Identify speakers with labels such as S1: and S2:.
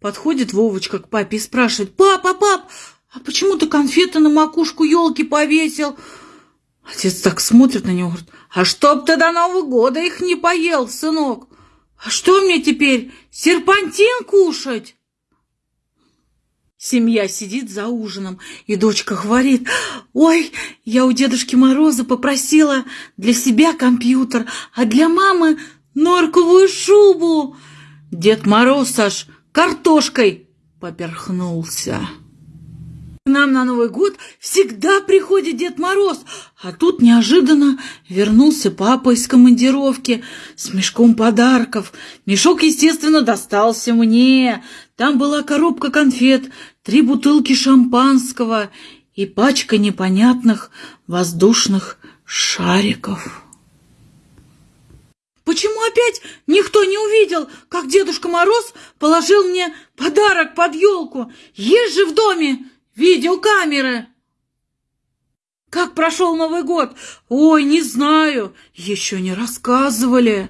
S1: Подходит Вовочка к папе и спрашивает, «Папа, пап, а почему ты конфеты на макушку елки повесил?» Отец так смотрит на него, говорит, «А чтоб ты до Нового года их не поел, сынок! А что мне теперь, серпантин кушать?» Семья сидит за ужином, и дочка говорит, «Ой, я у Дедушки Мороза попросила для себя компьютер, а для мамы норковую шубу». Дед Мороз аж картошкой поперхнулся. К нам на Новый год всегда приходит Дед Мороз, а тут неожиданно вернулся папа из командировки с мешком подарков. Мешок, естественно, достался мне. Там была коробка конфет, три бутылки шампанского и пачка непонятных воздушных шариков. Почему опять никто не увидел, как Дедушка Мороз положил мне подарок под елку? Есть же в доме видеокамеры. Как прошел Новый год? Ой, не знаю, еще не рассказывали.